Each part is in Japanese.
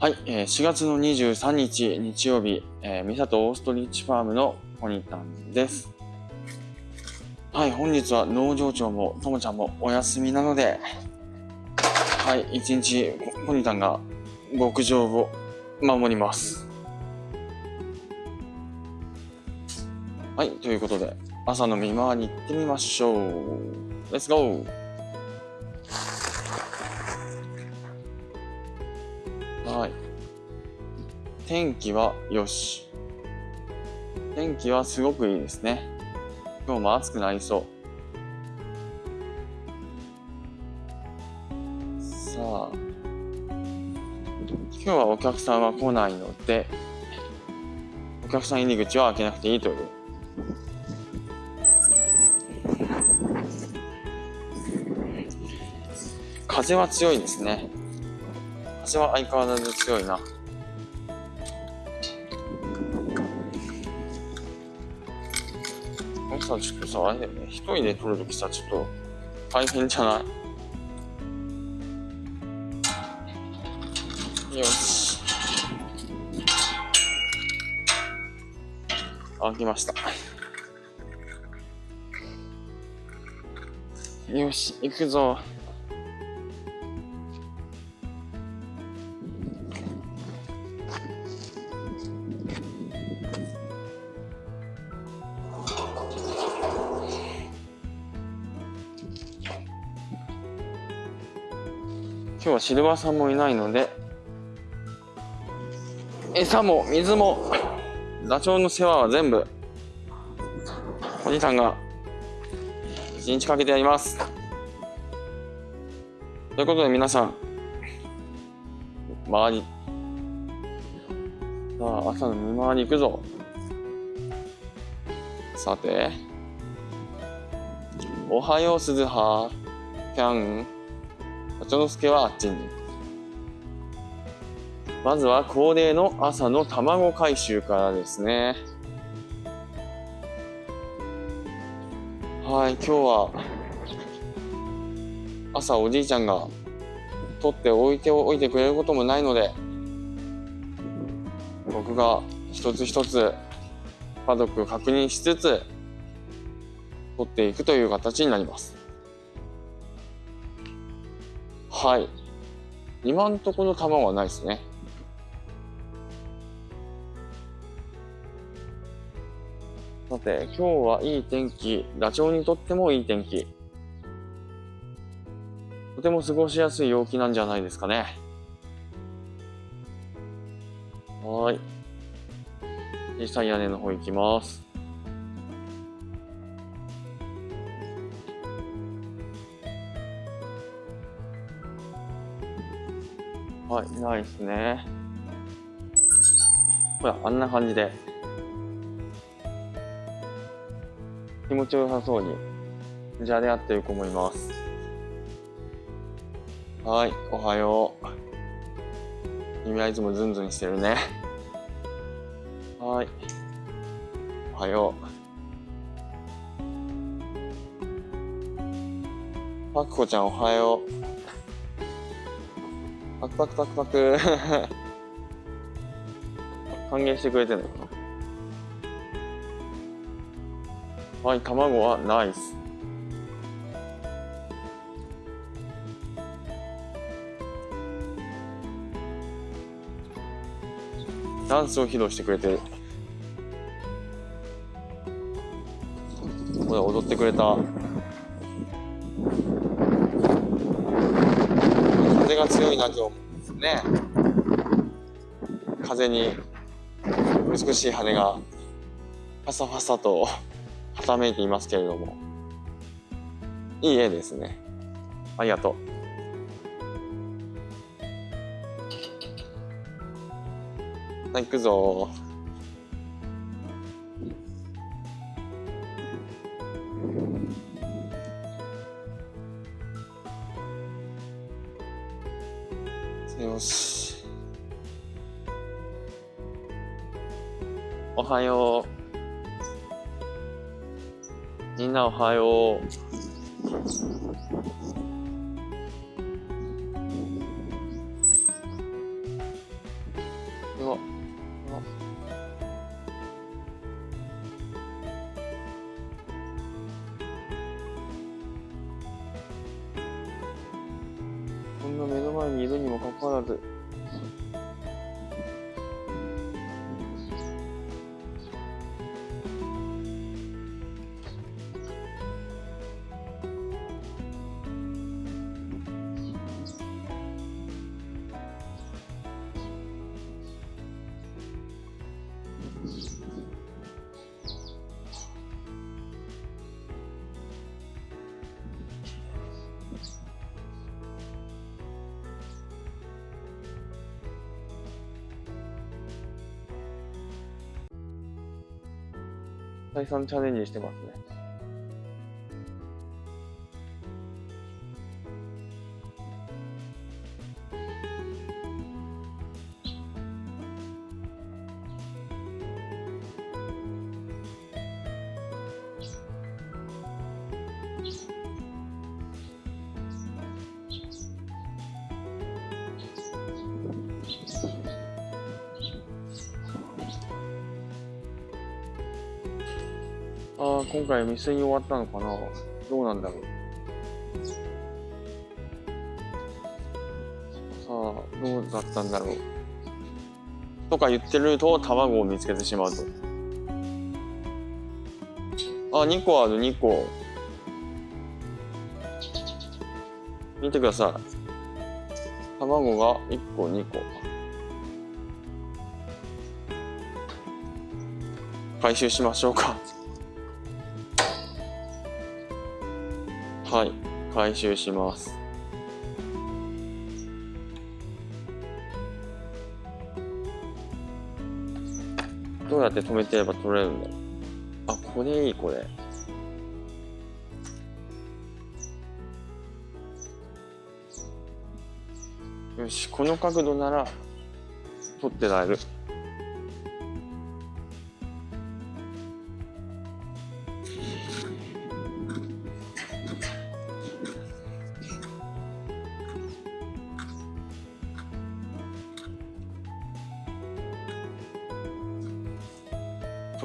はい、えー4月の23日日曜日、えー、三里オーストリッチファームのポニタンです。はい、本日は農場長もともちゃんもお休みなので、はい、一日ポニタンが牧場を守ります。はい、ということで、朝の見回り行ってみましょう。レッツゴー天気はよし。天気はすごくいいですね。今日も暑くなりそう。さあ。今日はお客さんは来ないので、お客さん入り口は開けなくていいという。風は強いですね。風は相変わらず強いな。さ、ちょっとさ、あれだよね。一人で撮るときさ、ちょっと大変じゃない？よし。あきました。よし、行くぞ。シルバーさんもいないので餌も水もダチョウの世話は全部おじさんが一日かけてやります。ということで皆さん周りさあ朝の見回り行くぞ。さておはよう鈴葉ぴゃん。ちょのすけはあっちに。まずは恒例の朝の卵回収からですね。はい、今日は朝おじいちゃんが取って置いておいてくれることもないので、僕が一つ一つパドック確認しつつ取っていくという形になります。はい。今んところ卵はないですね。さて、今日はいい天気。ダチョウにとってもいい天気。とても過ごしやすい陽気なんじゃないですかね。はい。小さい屋根の方行きます。い、ないですね。ほら、あんな感じで。気持ちよさそうに、じゃれ合ってる子もいます。はい、おはよう。君はいつもズンズンしてるね。はい。おはよう。パクコちゃんおはよう。パクパクパクパク。歓迎してくれてるのかなはい、卵はナイス。ダンスを披露してくれてる。ほら、踊ってくれた。強いな、と思うんです。ね。風に美しい羽がファサファサとはためいていますけれども。いい絵ですね。ありがとう。さあ行くぞはよう。みんなおはよう。再三チャレンジしてますね。ああ、今回未遂に終わったのかなどうなんだろう。さあ、どうだったんだろう。とか言ってると卵を見つけてしまうと。あ、2個ある、2個。見てください。卵が1個、2個。回収しましょうか。回収します。どうやって止めてれば取れるんだろう。あ、これいい、これ。よし、この角度なら取ってられる。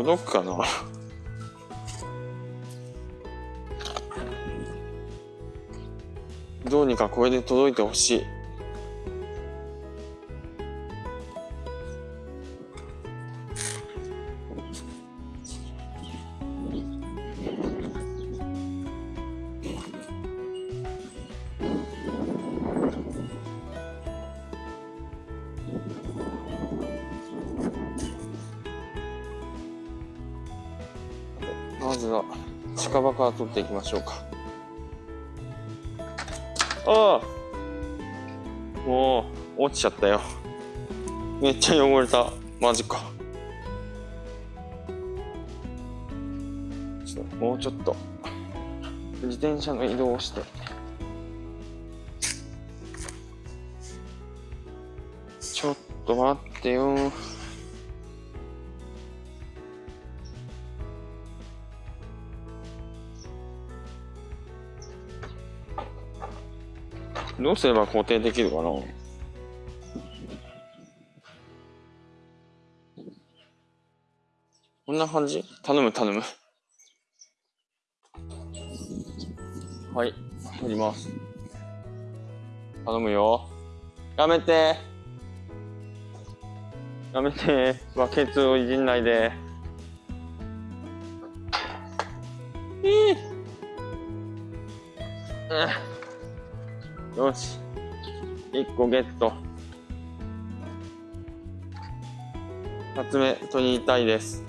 届くかな？どうにかこれで届いてほしい。まずは近場から取っていきましょうか。ああ。もう落ちちゃったよ。めっちゃ汚れた。マジか。ちょっともうちょっと。自転車の移動をして。ちょっと待ってよ。どうすれば固定できるかな？こんな感じ？頼む頼む。はい、取ります。頼むよ。やめて。やめて。バケツをいじんないで。いい。よし。1個ゲット。2つ目取りたいです。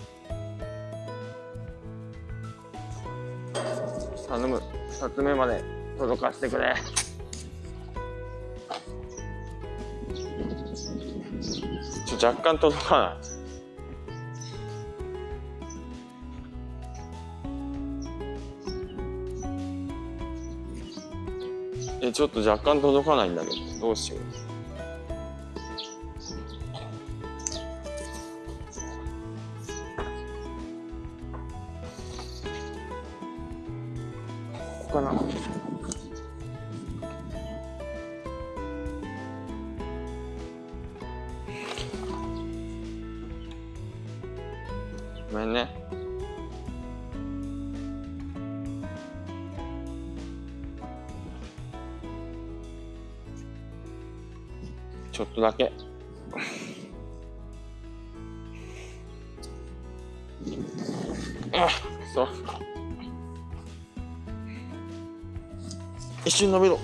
頼む。2つ目まで届かせてくれ。ちょ、若干届かない。ちょっと若干届かないんだけど、どうしよう。ここかな。とだけ。あ、そう。一瞬伸びろ。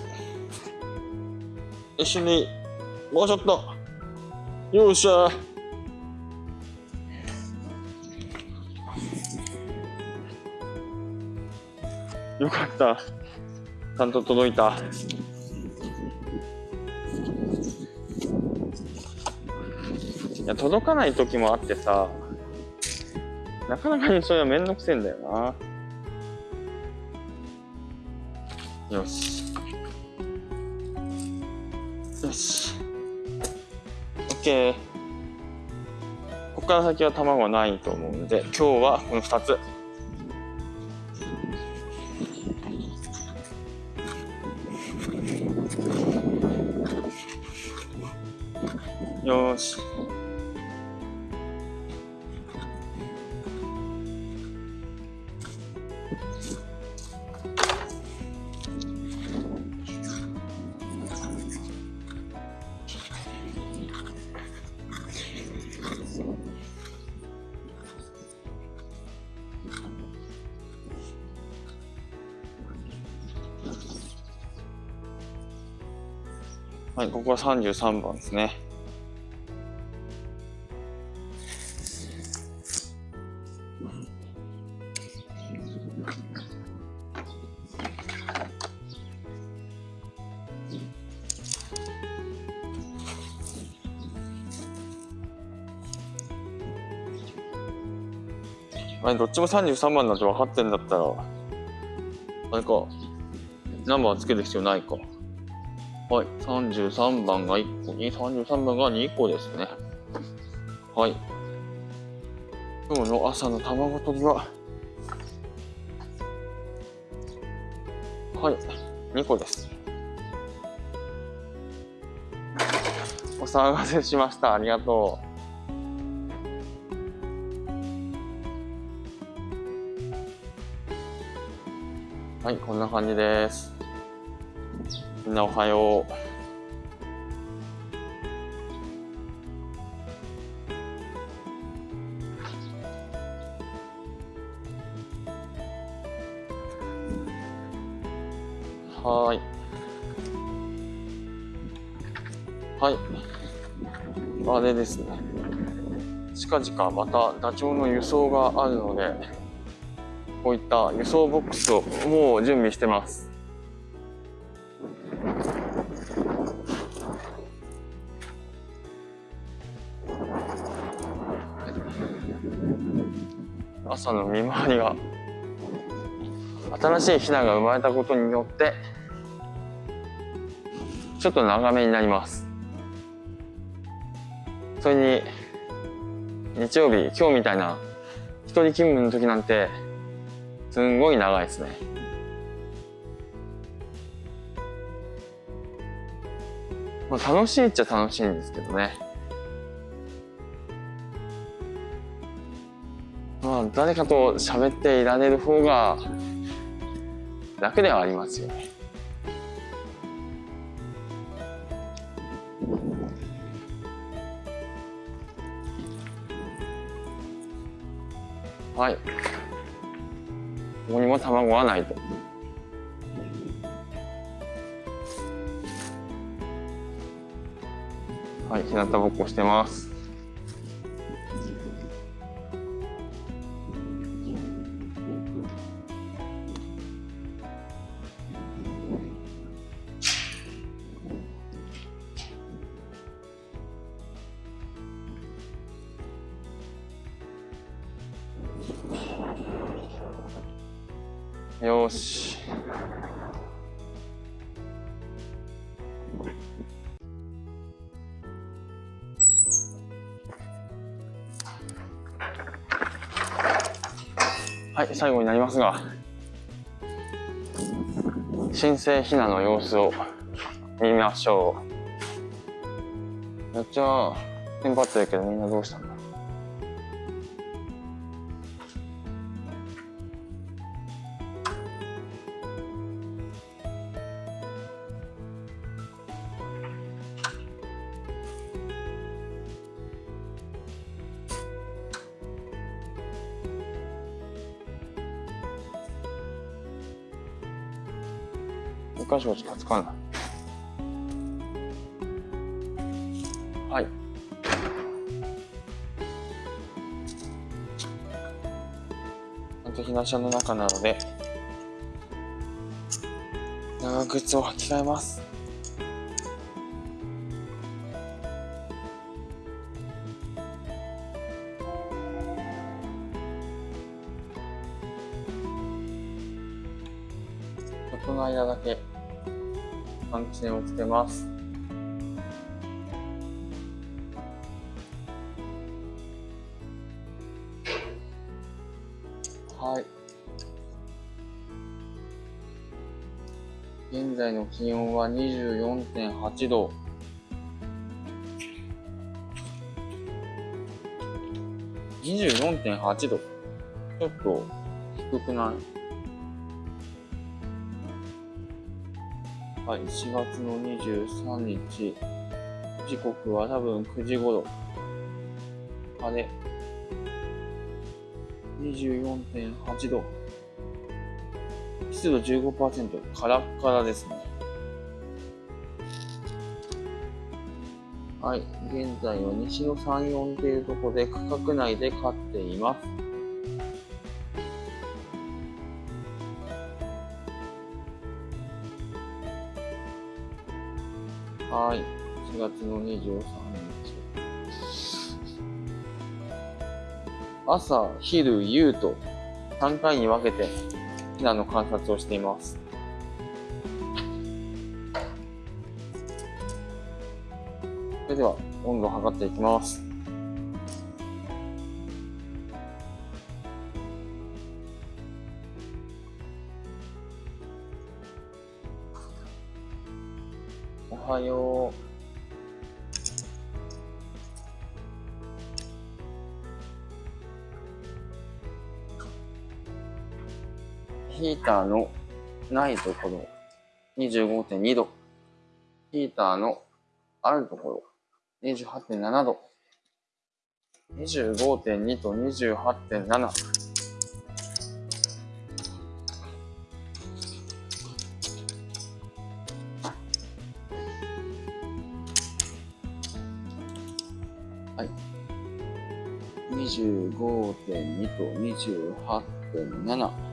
一瞬でいい。もうちょっと。よっしゃ。よかった。ちゃんと届いた。や、届かない時もあってさ、なかなかにそれはめんどくせえんだよな。よし。よし。OK。ここから先は卵はないと思うんで、今日はこの2つ。はい、ここは33番ですね。あれ、どっちも33番だって分かってんだったら、あれか、ナンバーつける必要ないか。はい、33番が1個に、33番が2個ですね。はい。今日の朝の卵取りは、はい、2個です。お騒がせしました。ありがとう。はい、こんな感じです。んなおはよう。はい。はい。あれですね。近々またダチョウの輸送があるので、こういった輸送ボックスをもう準備してます。朝の見回りが。新しいヒナが生まれたことによってちょっと長めになります。それに日曜日今日みたいな一人勤務の時なんてすんごい長いですね。まあ楽しいっちゃ楽しいんですけどね。まあ誰かと喋っていられる方が楽ではありますよね。はい。ここにも卵はないと。はい日向ぼっこしてます。よし。はい最後になりますが新生ひなの様子を見ましょう。めっちゃテンパってるけどみんなどうしたの？1箇所っとつわない。はい。本と日なしの中なので長靴を履き替えます。換気扇をつけます。はい。現在の気温は24.8度。24.8度。ちょっと低くない？はい、4月の23日、時刻は多分9時頃。晴れ。24.8度。湿度15%、カラッカラですね。はい、現在は西の3、4っていうところで区画内で飼っています。の23日。朝、昼、夕と3回に分けてヒナの観察をしています。それでは温度を測っていきます。おはよう。ヒーターのないところ、25.2度。ヒーターのあるところ、28.7度。25.2と28.7。はい。25.2と28.7。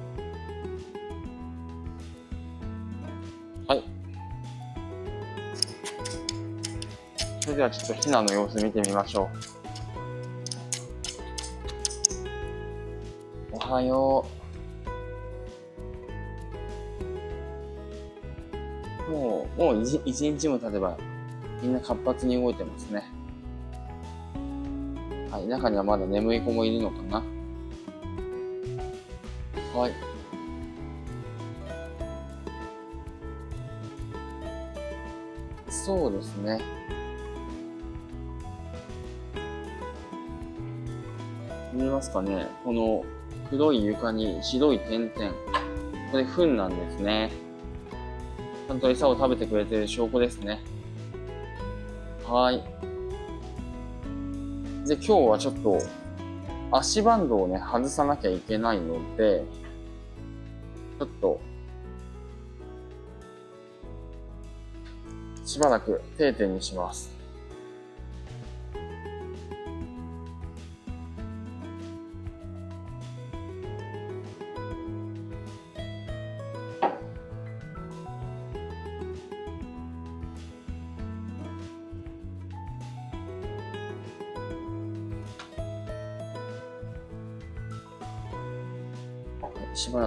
ではちょっとヒナの様子見てみましょう。おはよう。もう、もう一日も経てば、みんな活発に動いてますね。はい、中にはまだ眠い子もいるのかな？はい。そうですね。見えますかねこの黒い床に白い点々。これ糞なんですね。ちゃんと餌を食べてくれてる証拠ですね。はい。で、今日はちょっと足バンドをね、外さなきゃいけないので、ちょっと、しばらく定点にします。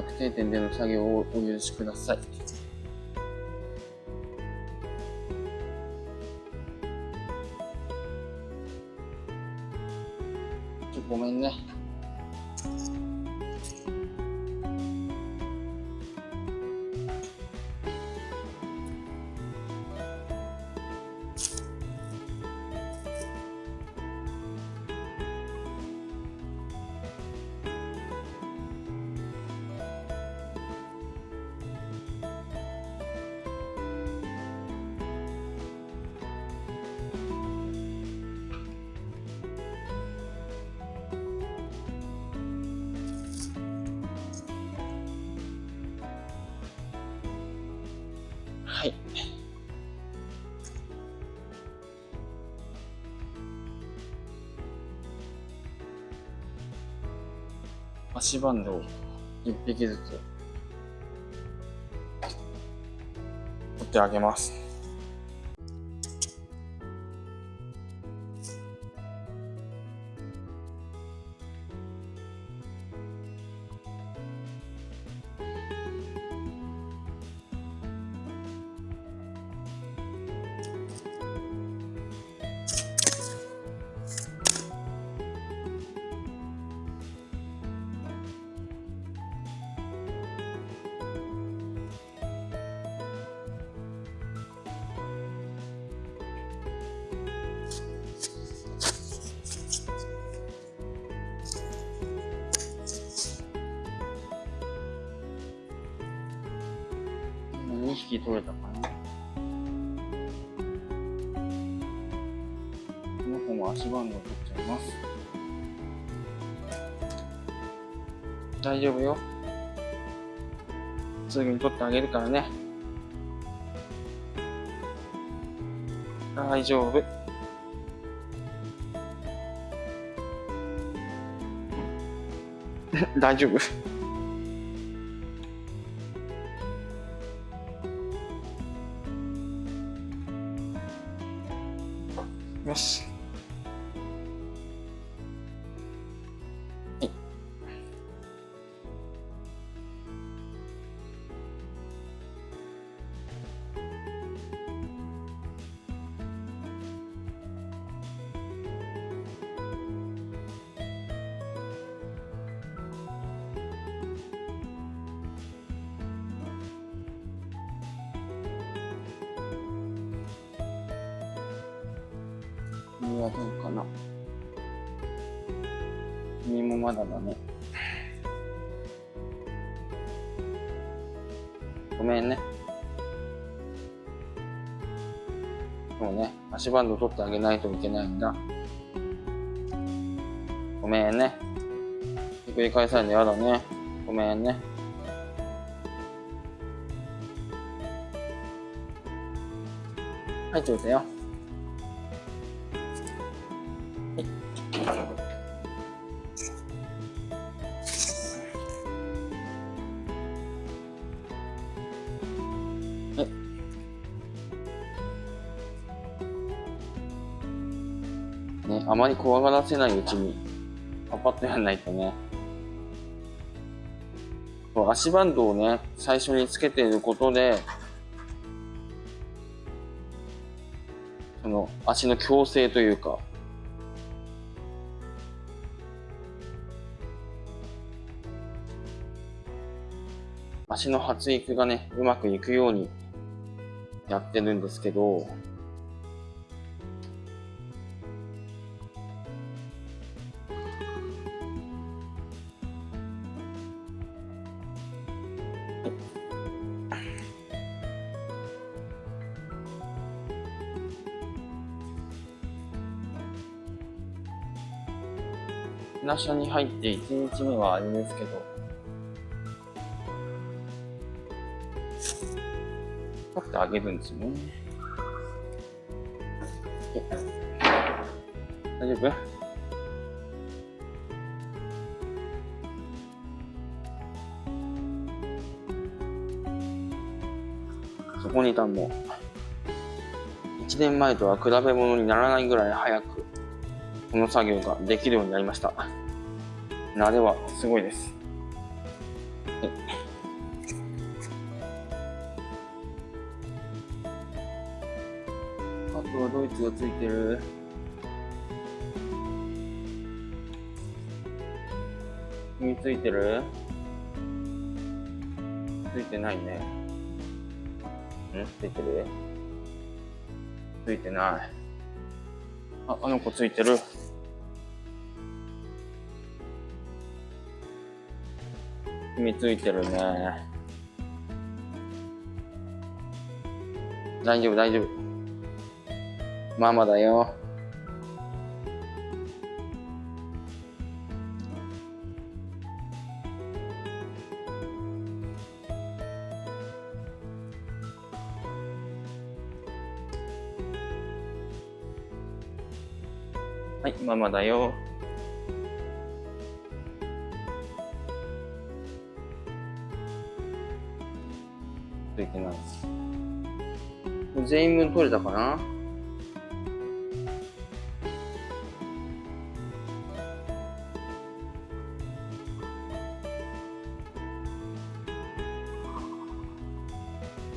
確定点での作業をお許しください。足バンドを一匹ずつ取ってあげます。今2匹取れたかなこの子も足バンドを取っちゃいます。大丈夫よ。すぐに取ってあげるからね。大丈夫。大丈夫。よもまだだね。ごめんね。そうね、足バンド取ってあげないといけないんだ。ごめんね。ひっくり返されるのやだね。ごめんね。はい、取れたよ。怖がらせないうちに、パパッとやんないとね。足バンドをね、最初につけていることで、その足の矯正というか、足の発育がね、うまくいくようにやってるんですけど、なしゃに入って1日目はあれですけど、取ってあげるんですよね。大丈夫そこにいたも、1年前とは比べ物にならないぐらい早く、この作業ができるようになりました。慣れはすごいです。あとはドイツがついてる。君ついてる？ついてないね。ん？ついてる？ついてない。あ、あの子ついてる。染みついてるね。大丈夫大丈夫。ママだよ。はいママだよ。全員分取れたかな？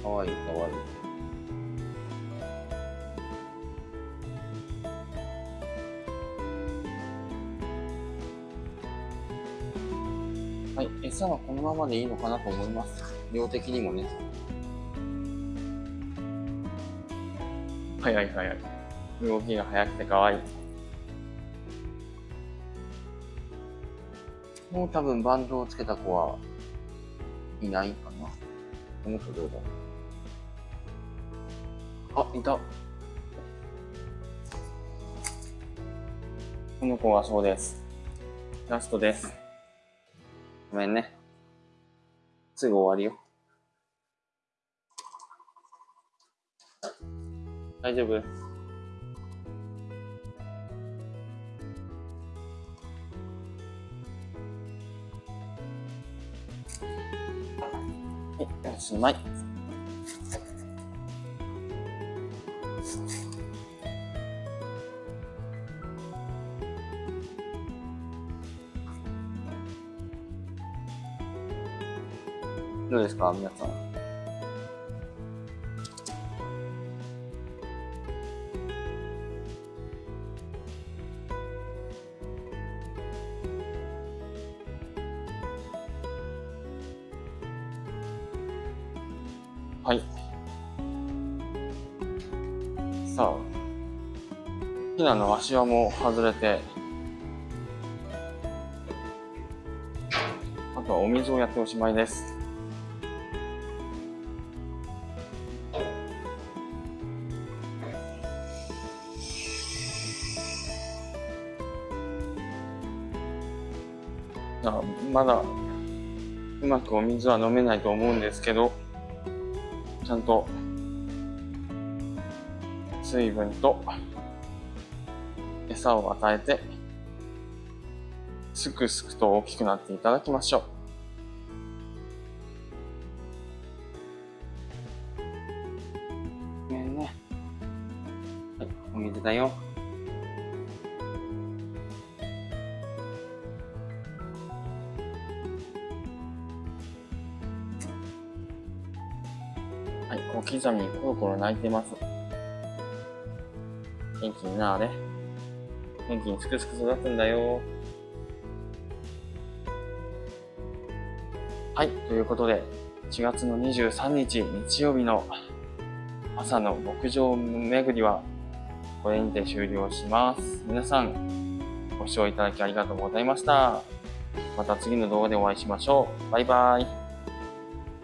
かわいいかわいい。はい、餌はこのままでいいのかなと思います。量的にもね。早い早い。動きが速くて可愛い。もう多分バンドをつけた子はいないかな。この子どうだあ、いた。この子はそうです。ラストです。ごめんね。すぐ終わるよ。大丈夫はい、おしまい。どうですか皆さん。ひなの足輪も外れて、あとはお水をやっておしまいです。あまだうまくお水は飲めないと思うんですけど、ちゃんと水分と餌を与えて、すくすくと大きくなっていただきましょう。ごめんね。はい、お水だよ。はい、小刻みにコロコロ泣いてます。元気になれ。元気にすくすく育つんだよ。はい、ということで、4月の23日日曜日の朝の牧場巡りは、これにて終了します。皆さん、ご視聴いただきありがとうございました。また次の動画でお会いしましょう。バイバイ。